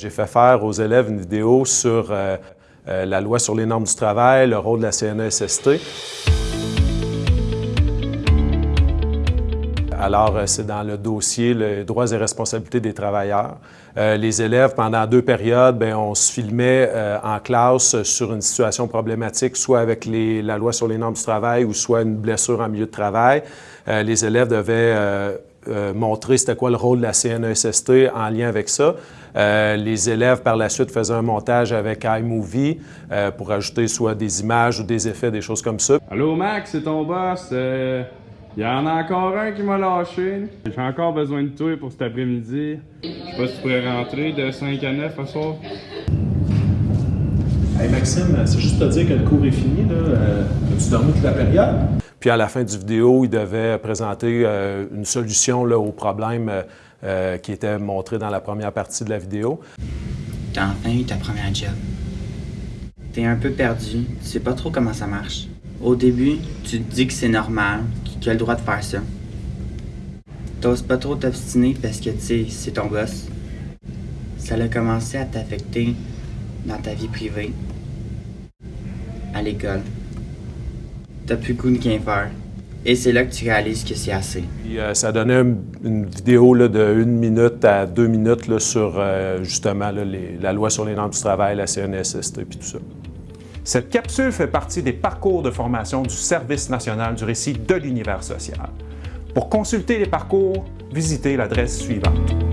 J'ai fait faire aux élèves une vidéo sur euh, euh, la loi sur les normes du travail, le rôle de la CNESST. Alors, euh, c'est dans le dossier les droits et responsabilités des travailleurs. les élèves, pendant deux périodes, bien, on se filmait en classe sur une situation problématique, soit avec la loi sur les normes du travail ou soit une blessure en milieu de travail. les élèves devaient euh, montrer c'était quoi le rôle de la CNESST en lien avec ça. Euh, les élèves, par la suite, faisaient un montage avec iMovie euh, pour ajouter soit des images ou des effets, des choses comme ça. Allô Max, c'est ton boss. Il y en a encore un qui m'a lâché. J'ai encore besoin de toi pour cet après-midi. Je sais pas si tu pourrais rentrer de 5 à 9 ce soir. Hey Maxime, c'est juste te dire que le cours est fini. Là. As-tu dormi toute la période? Puis à la fin du vidéo, il devait présenter euh, une solution là, au problème euh, euh, qui était montré dans la première partie de la vidéo. T'as enfin eu ta première job. T'es un peu perdu, tu sais pas trop comment ça marche. Au début, tu te dis que c'est normal, qu'il a le droit de faire ça. T'oses pas trop t'obstiner parce que, tu sais, c'est ton boss. Ça a commencé à t'affecter dans ta vie privée, à l'école t'as plus goût de rien faire. Et c'est là que tu réalises que c'est assez. Euh, ça donnait une, vidéo là, de une minute à deux minutes là, sur euh, justement la loi sur les normes du travail, la CNSST et tout ça. Cette capsule fait partie des parcours de formation du Service national du récit de l'univers social. Pour consulter les parcours, visitez l'adresse suivante.